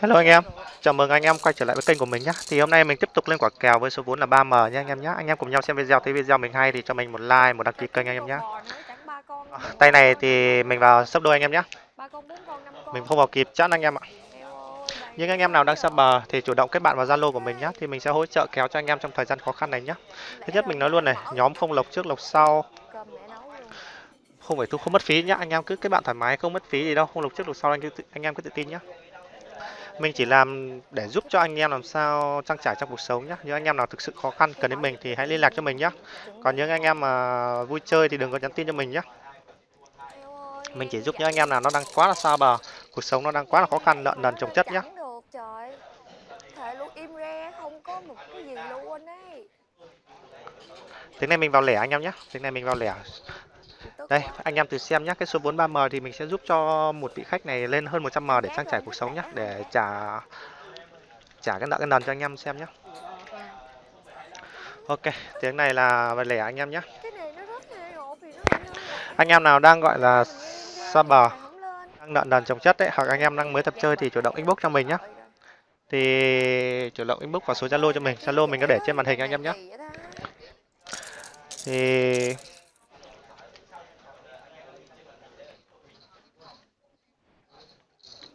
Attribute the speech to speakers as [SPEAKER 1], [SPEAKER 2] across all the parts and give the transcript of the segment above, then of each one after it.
[SPEAKER 1] Hello anh em, chào mừng anh em quay trở lại với kênh của mình nhé. Thì hôm nay mình tiếp tục lên quả kèo với số vốn là 3M nhé anh em nhé. Anh em cùng nhau xem video, thấy video mình hay thì cho mình một like, một đăng ký kênh anh em nhé. Tay này thì mình vào sấp đôi anh em nhé. Mình không vào kịp chẵn anh em ạ.
[SPEAKER 2] Những
[SPEAKER 1] Nhưng anh em nào đang sắp bờ thì chủ động kết bạn vào Zalo của mình nhé thì mình sẽ hỗ trợ kéo cho anh em trong thời gian khó khăn này nhé. Thứ nhất mình nói luôn này, nhóm không lộc trước lộc sau, không phải thu không mất phí nhá. Anh em cứ kết bạn thoải mái không mất phí gì đâu, không lộc trước lộc sau anh cứ anh em cứ tự tin nhé. Mình chỉ làm để giúp cho anh em làm sao trang trải trong cuộc sống nhé. Những anh em nào thực sự khó khăn cần đến mình thì hãy liên lạc cho mình nhé. Còn những anh em mà vui chơi thì đừng có nhắn tin cho mình nhé. Mình chỉ giúp những anh em nào nó đang quá là xa bờ, cuộc sống nó đang quá là khó khăn, nợ nần chồng chất nhé. Tiếng này mình vào lẻ anh em nhé. Tiếng này mình vào lẻ. Đây, anh em từ xem nhé. Cái số vốn 3M thì mình sẽ giúp cho một vị khách này lên hơn 100M để trang trải cuộc sống nhé. Để trả trả cái nợ cái nần cho anh em xem nhé. Ok, tiếng này là về lẻ anh em nhé. Anh em nào đang gọi là xa bờ, đang nợ nần chồng chất đấy, hoặc anh em đang mới tập chơi thì chủ động inbox cho mình nhé. Thì chủ động inbox vào số Zalo cho mình. Zalo mình có để trên màn hình anh em nhé. Thì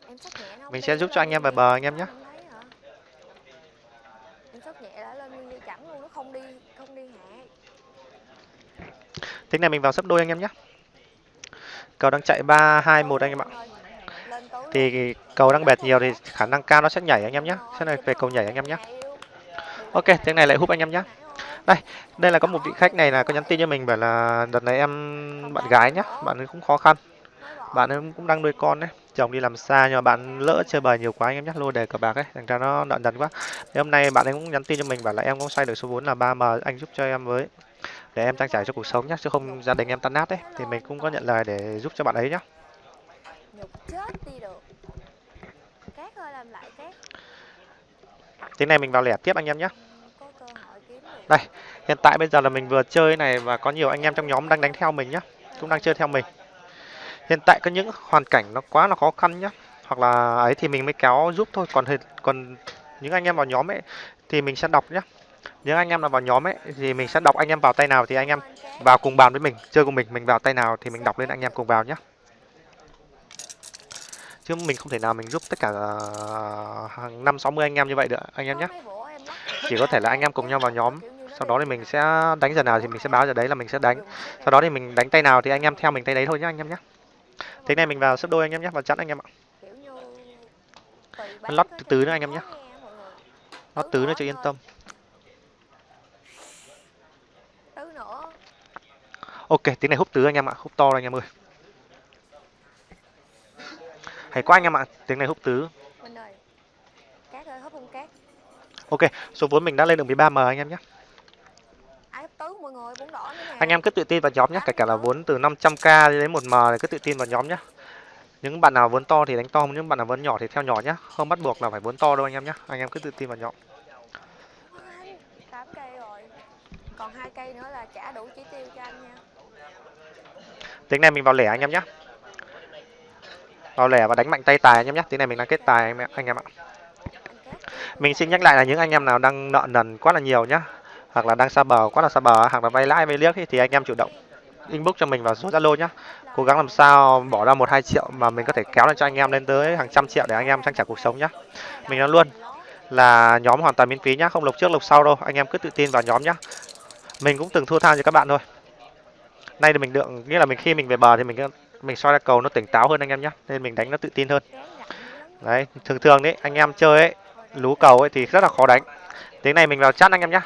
[SPEAKER 2] Em sốc nhẹ nó không
[SPEAKER 1] mình sẽ giúp cho anh em về bờ anh em nhé. tiếng này mình vào sấp đôi anh em nhé. Cầu đang chạy 3 2 1 anh em ạ. Thì cầu đang bẹt nhiều thì khả năng cao nó sẽ nhảy anh em nhé. Sẽ này về cầu nhảy anh em nhé. Ok, tiếng này lại húp anh em nhé. Đây, đây là có một vị khách này là có nhắn tin cho mình bảo là đợt này em bạn gái nhá, bạn ấy cũng khó khăn, bạn ấy cũng đang nuôi con đấy, chồng đi làm xa nhưng mà bạn lỡ chơi bời nhiều quá anh em nhé, lô đề cờ bạc ấy, thành ra nó nợ nần quá. Thế hôm nay bạn ấy cũng nhắn tin cho mình bảo là em cũng xoay được số vốn là 3M, anh giúp cho em với để em trang trải cho cuộc sống nhé, chứ không gia đình em tan nát đấy, thì mình cũng có nhận lời để giúp cho bạn ấy nhá. Tiếng này mình vào lẻ tiếp anh em nhé. Đây, hiện tại bây giờ là mình vừa chơi này và có nhiều anh em trong nhóm đang đánh theo mình nhá, cũng đang chơi theo mình. Hiện tại có những hoàn cảnh nó quá là khó khăn nhá, hoặc là ấy thì mình mới kéo giúp thôi, còn còn những anh em vào nhóm ấy thì mình sẽ đọc nhá. Những anh em nào vào nhóm ấy thì mình sẽ đọc anh em vào tay nào thì anh em vào cùng bàn với mình, chơi cùng mình, mình vào tay nào thì mình đọc lên anh em cùng vào nhá. Chứ mình không thể nào mình giúp tất cả hàng năm 60 anh em như vậy được anh em nhé. Chỉ có thể là anh em cùng nhau vào nhóm, sau đó thì mình sẽ đánh giờ nào thì mình sẽ báo giờ đấy là mình sẽ đánh. Sau đó thì mình đánh tay nào thì anh em theo mình tay đấy thôi nhá anh em nhé. Thế này mình vào sấp đôi anh em nhé, vào chặn anh em ạ. lót từ từ nữa anh em nhé. Nó
[SPEAKER 2] Tứ
[SPEAKER 1] tứ nữa cho yên tâm.
[SPEAKER 2] tứ
[SPEAKER 1] Ok, tiếng này húp tứ anh em ạ, húp to đây anh em ơi. Hay quá anh em ạ, tiếng này húp tứ. Ok, số vốn mình đã lên được 13M anh em nhé.
[SPEAKER 2] ai hấp tứ mọi người cũng đỏ nữa nè
[SPEAKER 1] Anh em cứ tự tin vào nhóm nhé, kể cả là vốn từ 500k đến 1M thì cứ tự tin vào nhóm nhé. Những bạn nào vốn to thì đánh to, những bạn nào vốn nhỏ thì theo nhỏ nhé. Không bắt buộc là phải vốn to đâu anh em nhé. Anh em cứ tự tin vào nhóm.
[SPEAKER 2] anh tám cây rồi còn hai cây nữa là trả đủ chỉ tiêu cho anh nha
[SPEAKER 1] Tiếng này mình vào lẻ anh em nhé. Vào lẻ và đánh mạnh tay tài anh em nhé. Tiếng này mình đang kết tài anh em, anh em ạ. Mình xin nhắc lại là những anh em nào đang nợ nần quá là nhiều nhá, hoặc là đang xa bờ quá là xa bờ, hoặc là vay lãi vay liếc ý, thì anh em chủ động inbox cho mình vào số Zalo nhá. Cố gắng làm sao bỏ ra một hai triệu mà mình có thể kéo lên cho anh em lên tới hàng trăm triệu để anh em trang trải cuộc sống nhá. Mình nói luôn là nhóm hoàn toàn miễn phí nhá, không lộc trước lộc sau đâu, anh em cứ tự tin vào nhóm nhá. Mình cũng từng thua tha cho các bạn thôi. Nay thì mình được nghĩa là mình khi mình về bờ thì mình mình soi ra cầu nó tỉnh táo hơn anh em nhá, nên mình đánh nó tự tin hơn. Đấy, thường thường đấy, anh em chơi ấy, lú cầu ấy thì rất là khó đánh. Tiếng này mình vào chat anh em nhá.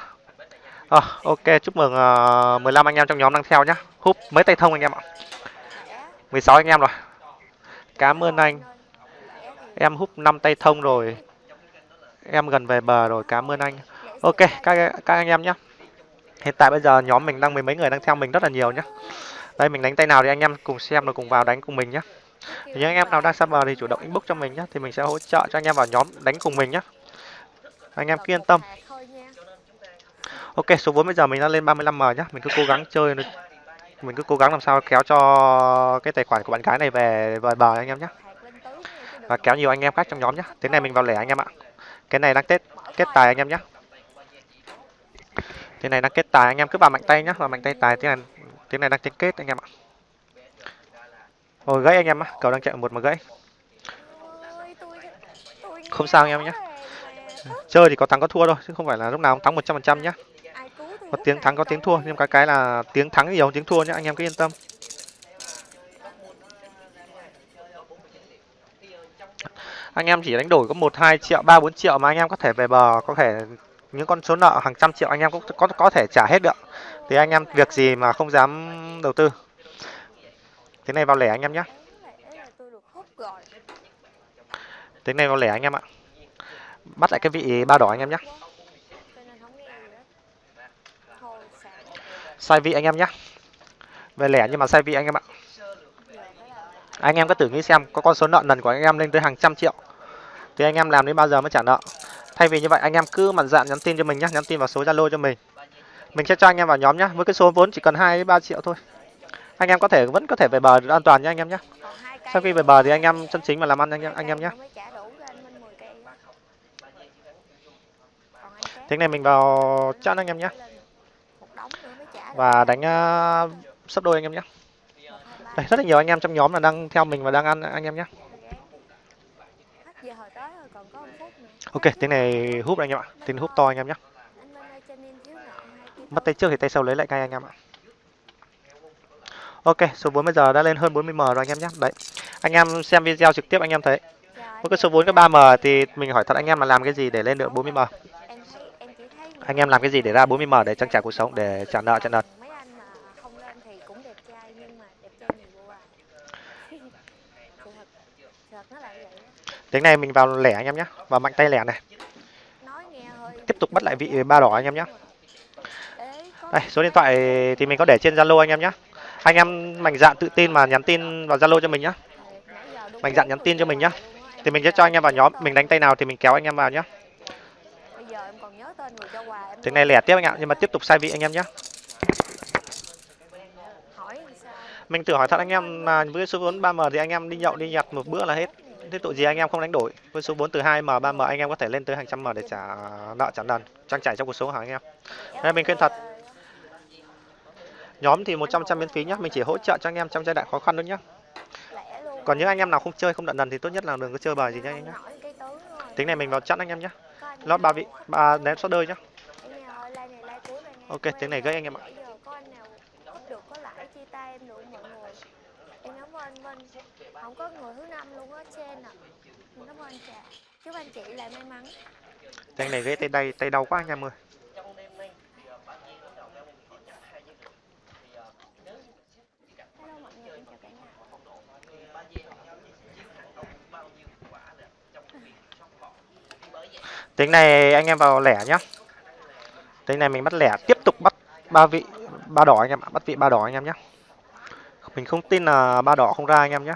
[SPEAKER 1] À, ok, chúc mừng ờ, uh, 15 anh em trong nhóm đang theo nhá. Húp mấy tay thông anh em ạ. 16 anh em rồi. Cảm ơn anh. Em húp 5 tay thông rồi. Em gần về bờ rồi, cảm ơn anh. Ok, các các anh em nhá. Hiện tại bây giờ nhóm mình đang mười mấy người đang theo mình rất là nhiều nhá. Đây mình đánh tay nào thì anh em cùng xem rồi cùng vào đánh cùng mình nhá. Những anh em nào đang sắp bờ thì chủ động inbox cho mình nhá thì mình sẽ hỗ trợ cho anh em vào nhóm đánh cùng mình nhá. Anh em cứ yên tâm. Ok, số vốn bây giờ mình đã lên 35M nhá. Mình cứ cố gắng chơi nó- mình cứ cố gắng làm sao kéo cho cái tài khoản của bạn gái này về về bờ anh em nhé. và kéo nhiều anh em khác trong nhóm nhé tiếng này mình vào lẻ anh em ạ. Cái này đang kết kết tài anh em nhé tiếng này đang kết tài anh em. Cứ vào mạnh tay nhá vào mạnh tay tài. Tiếng này tiếng này đang kết kết anh em ạ. Ôi gãy anh em á cầu đang chạy một mà gãy. Không sao anh em nhé. chơi thì có thắng có thua thôi chứ không phải là lúc nào cũng thắng 100% nhá có tiếng thắng, có tiếng thua, nhưng cái cái là tiếng thắng nhiều, tiếng thua nhá, anh em cứ yên tâm. Anh em chỉ đánh đổi có một, hai triệu, ba, bốn triệu mà anh em có thể về bờ, có thể những con số nợ hàng trăm triệu anh em cũng có có thể trả hết được. Thì anh em việc gì mà không dám đầu tư? Thế này vào lẻ anh em nhé thế này vào lẻ anh em ạ. Bắt lại cái vị ba đỏ anh em nhé
[SPEAKER 2] Cho nên không nghe gì hết. Thôi, sạc
[SPEAKER 1] sai vị anh em nhé về lẻ nhưng mà sai vị anh em ạ anh em cứ thử nghĩ xem có con số nợ nần của anh em lên tới hàng trăm triệu thì anh em làm đến bao giờ mới trả nợ thay vì như vậy anh em cứ mạnh dạn nhắn tin cho mình nhé nhắn tin vào số zalo cho mình mình sẽ cho anh em vào nhóm nhé với cái số vốn chỉ cần hai ba triệu thôi anh em có thể vẫn có thể về bờ được an toàn nhé anh em nhé sau khi về bờ thì anh em chân chính mà làm ăn anh em anh em nhé Thế này mình vào chặn anh em nhé
[SPEAKER 2] lên một đống nữa mới trả được
[SPEAKER 1] và đánh uh, sấp đôi anh em nhé đây rất là nhiều anh em trong nhóm là đang theo mình và đang ăn anh em nhé ok tiếng này húp anh em ạ tiếng húp to anh em nhé mất tay trước thì tay sau lấy lại ngay anh em ạ ok số vốn bây giờ đã lên hơn 40 m rồi anh em nhé đấy anh em xem video trực tiếp anh em thấy với cái số vốn cái 3 m thì mình hỏi thật anh em là làm cái gì để lên được 40 m
[SPEAKER 2] em thấy em chỉ thấy
[SPEAKER 1] anh em làm cái gì để ra 40 m để trang trải cuộc sống để trả nợ trả nợ?
[SPEAKER 2] Mấy anh mà không lên thì cũng đẹp trai nhưng mà đẹp trai nhiều vô à.
[SPEAKER 1] Tiếng này mình vào lẻ anh em nhé vào mạnh tay lẻ này.
[SPEAKER 2] Nói nghe hơi
[SPEAKER 1] tiếp tục bắt lại vị ba đỏ anh em nhé. Đây số điện thoại thì mình có để trên zalo anh em nhé. Anh em mạnh dạn tự tin mà nhắn tin vào zalo cho mình nhé. Mạnh dạn nhắn tin cho mình
[SPEAKER 2] em
[SPEAKER 1] thì mình sẽ cho anh em vào nhóm mình đánh tay nào thì mình kéo anh em vào nhé
[SPEAKER 2] em còn nhớ tên người cho quà em
[SPEAKER 1] tiếng này lẻ tiếp anh ạ nhưng mà tiếp tục sai vị anh em nhé mình thử hỏi thật anh em là với số vốn 3m thì anh em đi nhậu đi nhặt một bữa là hết. Thế tội gì anh em không đánh đổi? Với số vốn từ 2m 3m anh em có thể lên tới hàng trăm m để trả nợ trả nần trang trải trong cuộc sống hả anh em? Đây, mình khuyên thật. nhóm thì 100 trăm miễn phí nhé mình chỉ hỗ trợ cho anh em trong giai đoạn khó khăn thôi
[SPEAKER 2] luôn.
[SPEAKER 1] Còn những anh em nào không chơi không đận nần thì tốt nhất là đừng có chơi bời gì nhá anh nhé
[SPEAKER 2] tướng rồi.
[SPEAKER 1] tính này mình vào chặn anh em nhé
[SPEAKER 2] anh
[SPEAKER 1] lót ba vị ba ném số đơi nhá. Ok, tiếng này gãy anh em ạ.
[SPEAKER 2] không có người thứ năm luôn á trên à. Em cảm ơn Trà. Chúc anh chị lại may mắn.
[SPEAKER 1] tính này ghế tay đay tay đau quá anh em ơi
[SPEAKER 2] Hello mọi người, em chào cả nhà
[SPEAKER 1] tính này anh em vào lẻ nhá. Tính này mình bắt lẻ, tiếp tục bắt ba vị, ba đỏ anh em ạ, bắt vị ba đỏ anh em nhé mình không tin là ba đỏ không ra anh em nhé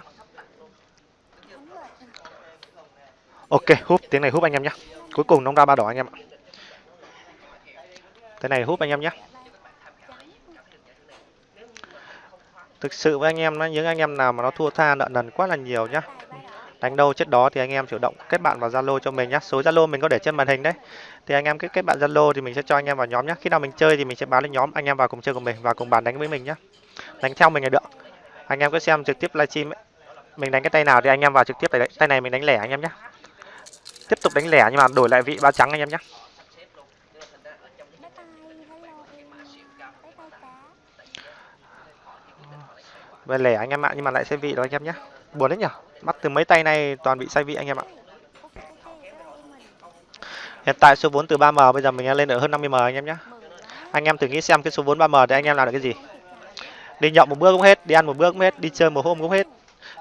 [SPEAKER 1] ok, húp, tiếng này húp anh em nhé cuối cùng nó ra ba đỏ anh em ạ. Cái này húp anh em nhé thực sự với anh em nó những anh em nào mà nó thua tha, nợ nần quá là nhiều nhá đánh đâu chết đó thì anh em chủ động kết bạn vào zalo cho mình nhé số zalo mình có để trên màn hình đấy. Thì anh em kết kết bạn zalo thì mình sẽ cho anh em vào nhóm nhé khi nào mình chơi thì mình sẽ báo lên nhóm anh em vào cùng chơi cùng mình và cùng bàn đánh với mình nhé đánh theo mình là được. Anh em cứ xem trực tiếp livestream mình đánh cái tay nào thì anh em vào trực tiếp tay tay này mình đánh lẻ anh em nhé tiếp tục đánh lẻ nhưng mà đổi lại vị ba trắng anh em nhé về lẻ anh em ạ, nhưng mà lại sẽ vị đó anh em nhé buồn đấy nhở? Bắt từ mấy tay này toàn bị sai vị anh em ạ. Hiện tại số vốn từ 3m bây giờ mình lên ở hơn 50m anh em nhé anh em thử nghĩ xem cái số vốn 3m thì anh em làm được cái gì. Đi nhậu một bữa cũng hết, đi ăn một bữa cũng hết, đi chơi một hôm cũng hết.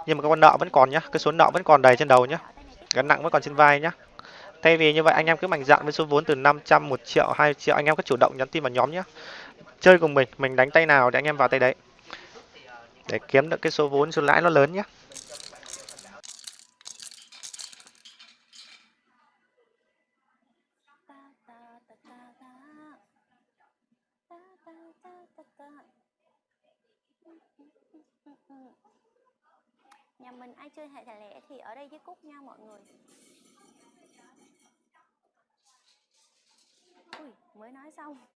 [SPEAKER 1] Nhưng mà cái con nợ vẫn còn nhá, cái số nợ vẫn còn đầy trên đầu nhá. Gánh nặng vẫn còn trên vai nhá. Thay vì như vậy anh em cứ mạnh dạn với số vốn từ 500 1 triệu 2 triệu, anh em cứ chủ động nhắn tin vào nhóm nhé chơi cùng mình mình đánh tay nào để anh em vào tay đấy để kiếm được cái số vốn, số lãi nó lớn nhé
[SPEAKER 2] Nhà mình ai chơi hệ thẻ lẻ thì ở đây với Cúc nha mọi người. Ui, mới nói xong.